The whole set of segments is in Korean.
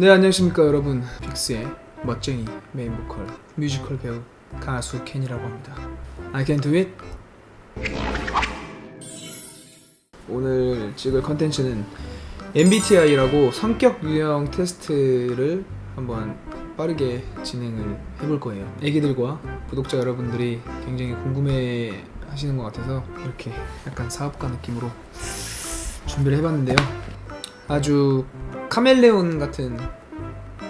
네 안녕하십니까 여러분. 빅스의 멋쟁이 메인 보컬 뮤지컬 배우 가수 켄이라고 합니다. I can do it. 오늘 찍을 컨텐츠는 MBTI라고 성격 유형 테스트를 한번 빠르게 진행을 해볼 거예요. 애기들과 구독자 여러분들이 굉장히 궁금해 하시는 것 같아서 이렇게 약간 사업가 느낌으로 준비를 해봤는데요. 아주 카멜레온 같은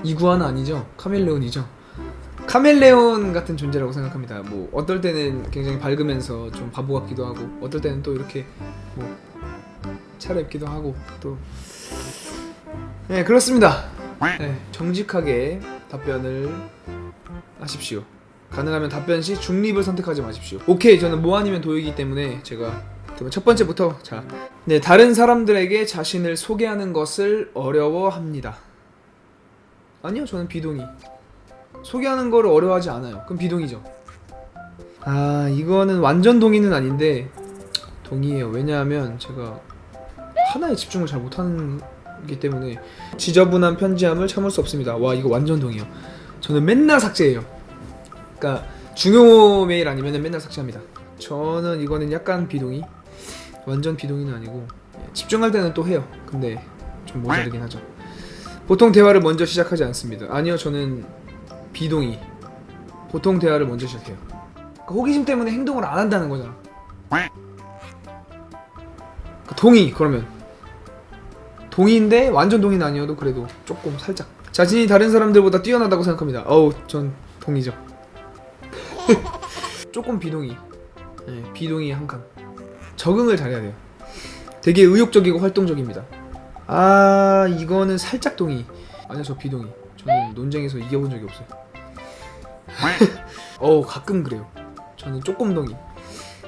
이구아는 아니죠 카멜레온이죠 카멜레온 같은 존재라고 생각합니다 뭐 어떨 때는 굉장히 밝으면서 좀 바보 같기도 하고 어떨 때는 또 이렇게 뭐 차려입기도 하고 또 네, 그렇습니다. 네, 정직하게 답변을 하십시오. 가능하면 답변 시 중립을 선택하지 마십시오. 오케이, 저는 뭐 아니면 도이기 때문에 제가 그러면 첫 번째부터 자, 네, 다른 사람들에게 자신을 소개하는 것을 어려워합니다. 아니요, 저는 비동의. 소개하는 거를 어려워하지 않아요. 그럼 비동의죠. 아, 이거는 완전 동의는 아닌데 동의해요. 왜냐하면 제가 하나에 집중을 잘 못하는 기 때문에 지저분한 편지함을 참을 수 없습니다. 와 이거 완전 동의요. 저는 맨날 삭제해요. 그러니까 중요 메일 아니면 맨날 삭제합니다. 저는 이거는 약간 비동의. 완전 비동의는 아니고 예, 집중할 때는 또 해요. 근데 좀 모자르긴 하죠. 보통 대화를 먼저 시작하지 않습니다. 아니요, 저는 비동의. 보통 대화를 먼저 시작해요. 그러니까 호기심 때문에 행동을 안 한다는 거잖아. 그 동의 그러면 동의인데 완전 동의는 아니어도 그래도 조금 살짝 자신이 다른 사람들보다 뛰어나다고 생각합니다. 어우 전 동의죠. 조금 비동의. 네, 비동의 한 칸. 적응을 잘해야 돼요. 되게 의욕적이고 활동적입니다. 아 이거는 살짝 동의. 아니요 저 비동의. 저는 논쟁에서 이겨본 적이 없어요. 어 가끔 그래요. 저는 조금 동의.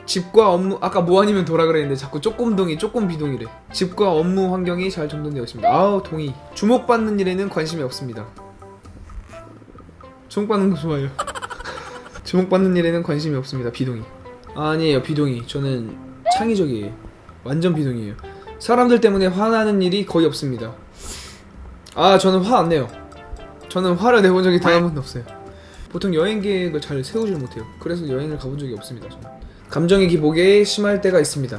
집과 업무 아까 뭐 아니면 도라 그랬는데 자꾸 조금 동의 조금 비동의래 집과 업무 환경이 잘 정돈되어 있습니다 아우 동의 주목받는 일에는 관심이 없습니다 주목받는 거 좋아요 주목받는 일에는 관심이 없습니다 비동의 아니에요 비동의 저는 창의적이에요 완전 비동의예요 사람들 때문에 화나는 일이 거의 없습니다 아 저는 화 안 내요 저는 화를 내본 적이 단 한 번도 없어요 보통 여행 계획을 잘 세우질 못해요 그래서 여행을 가본 적이 없습니다 저는 감정의 기복에 심할 때가 있습니다.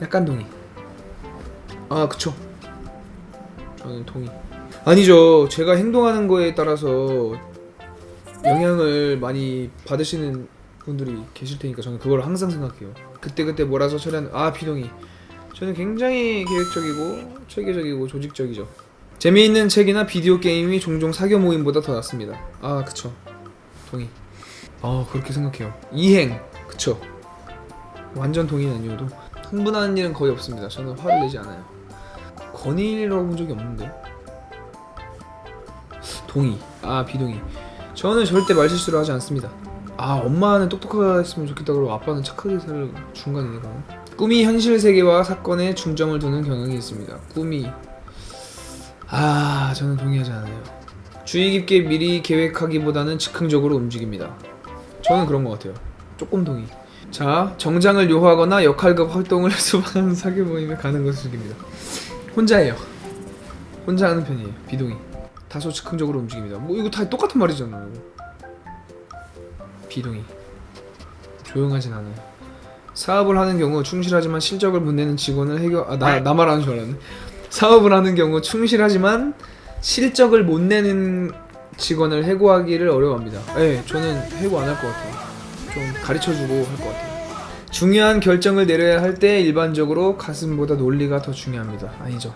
약간 동의. 아, 그쵸. 저는 동의. 아니죠. 제가 행동하는 거에 따라서 영향을 많이 받으시는 분들이 계실 테니까 저는 그걸 항상 생각해요. 그때그때 몰아서 처리하는, 아, 비동의. 저는 굉장히 계획적이고, 체계적이고, 조직적이죠. 재미있는 책이나 비디오 게임이 종종 사교 모임보다 더 낫습니다. 아, 그쵸. 동의. 아, 그렇게 생각해요. 이행. 그쵸 완전 동의는 아니어도 흥분하는 일은 거의 없습니다 저는 화를 내지 않아요 건의라고 본 적이 없는데 동의 아 비동의 저는 절대 말실수를 하지 않습니다 아 엄마는 똑똑하게 했으면 좋겠다 그러고 아빠는 착하게 살 중간이니까 꿈이 현실 세계와 사건에 중점을 두는 경향이 있습니다 꿈이 아 저는 동의하지 않아요 주의 깊게 미리 계획하기보다는 즉흥적으로 움직입니다 저는 그런 것 같아요 조금 동의. 자, 정장을 요하거나 역할극 활동을 수반하는 사교 모임에 가는 것을 즐깁니다. 혼자예요. 혼자 하는 편이에요. 비동의. 다소 즉흥적으로 움직입니다. 뭐 이거 다 똑같은 말이잖아요. 비동의. 조용하진 않아요. 사업을 하는 경우 충실하지만 실적을 못 내는 직원을 해결 아 나 나 말하는 줄 알았네. 사업을 하는 경우 충실하지만 실적을 못 내는 직원을 해고하기를 어려워합니다. 예, 저는 해고 안 할 것 같아요. 좀 가르쳐주고 할 것 같아요. 중요한 결정을 내려야 할 때 일반적으로 가슴보다 논리가 더 중요합니다. 아니죠.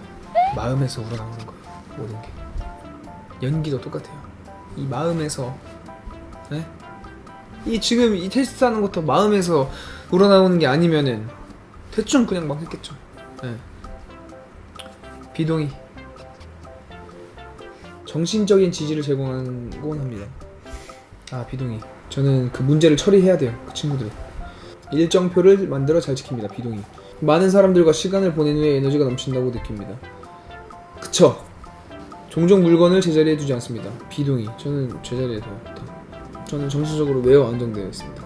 마음에서 우러나오는 거예요. 모든 게. 연기도 똑같아요. 이 마음에서 네? 이 지금 이 테스트 하는 것도 마음에서 우러나오는 게 아니면은 대충 그냥 막 했겠죠. 네. 비동의. 정신적인 지지를 제공하곤 합니다. 아 비동의. 저는 그 문제를 처리해야 돼요. 그 친구들. 일정표를 만들어 잘 지킵니다. 비동의. 많은 사람들과 시간을 보낸 후에 에너지가 넘친다고 느낍니다. 그쵸? 종종 물건을 제자리에 두지 않습니다. 비동의. 저는 제자리에 둬. 저는 정신적으로 매우 안정되어 있습니다.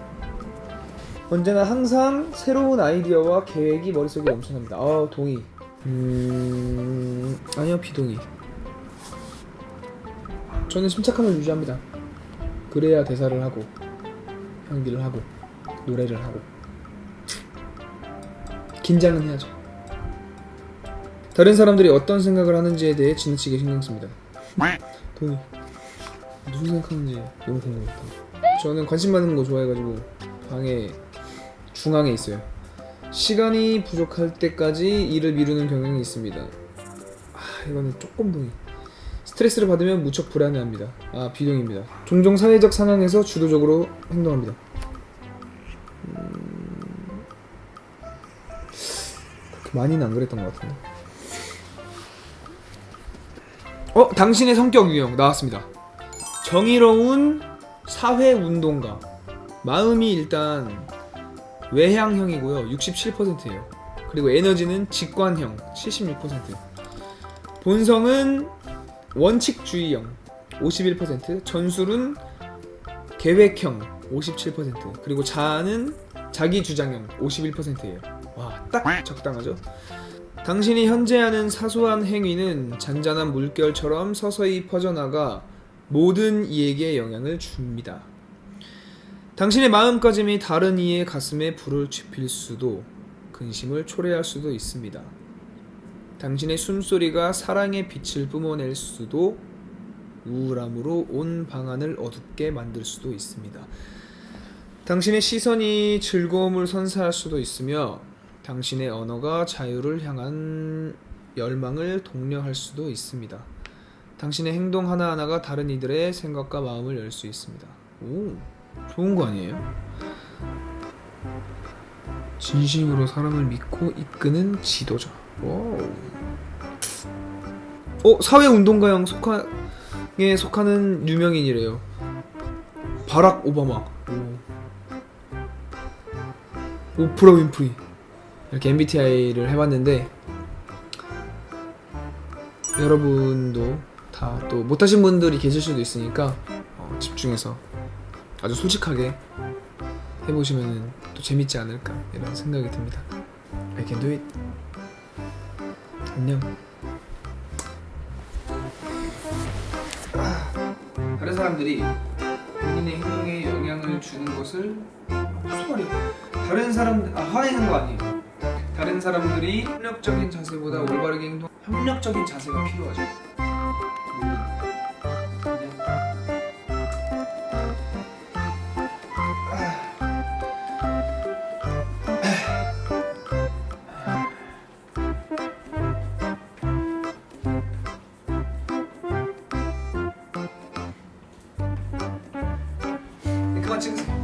언제나 항상 새로운 아이디어와 계획이 머릿속에 넘쳐납니다. 아, 동의. 음... 아니요, 비동의. 저는 침착함을 유지합니다. 그래야 대사를 하고 연기를 하고 노래를 하고 긴장은 해야죠. 다른 사람들이 어떤 생각을 하는지에 대해 지나치게 신경 씁니다. 동의. 무슨 생각하는지 너무 궁금했다. 저는 관심 받는 거 좋아해가지고 방에 중앙에 있어요. 시간이 부족할 때까지 일을 미루는 경향이 있습니다. 아 이거는 조금 동의. 스트레스를 받으면 무척 불안해합니다. 아 비동입니다. 종종 사회적 상황에서 주도적으로 행동합니다. 음... 그렇게 많이는 안 그랬던 것 같은데. 어 당신의 성격 유형 나왔습니다. 정의로운 사회 운동가. 마음이 일단 외향형이고요. 67%예요. 그리고 에너지는 직관형 76%. 본성은 원칙주의형 51%, 전술은 계획형 57%, 그리고 자아는 자기 주장형 51%예요. 와, 딱 적당하죠? 당신이 현재 하는 사소한 행위는 잔잔한 물결처럼 서서히 퍼져나가 모든 이에게 영향을 줍니다. 당신의 마음가짐이 다른 이의 가슴에 불을 지필 수도 근심을 초래할 수도 있습니다. 당신의 숨소리가 사랑의 빛을 뿜어낼 수도 우울함으로 온 방안을 어둡게 만들 수도 있습니다. 당신의 시선이 즐거움을 선사할 수도 있으며 당신의 언어가 자유를 향한 열망을 독려할 수도 있습니다. 당신의 행동 하나하나가 다른 이들의 생각과 마음을 열 수 있습니다. 오, 좋은 거 아니에요? 진심으로 사람을 믿고 이끄는 지도자. wow. 어 사회 운동가형 속하에 속하는 유명인이래요. 바락 오바마. 오. 오프라 윈프리. 이렇게 MBTI를 해봤는데 여러분도 다 또 못하신 분들이 계실 수도 있으니까 어, 집중해서 아주 솔직하게 해보시면 또 재밌지 않을까 이런 생각이 듭니다. I can do it. 안녕. 다른 사람들이 본인의 행동에 영향을 주는 것을 무슨? 다른 사람들 아 화내는 거 아니에요. 다른 사람들이 협력적인 자세보다 올바르게 행동 협력적인 자세가 필요하죠. 그만 찍으세요.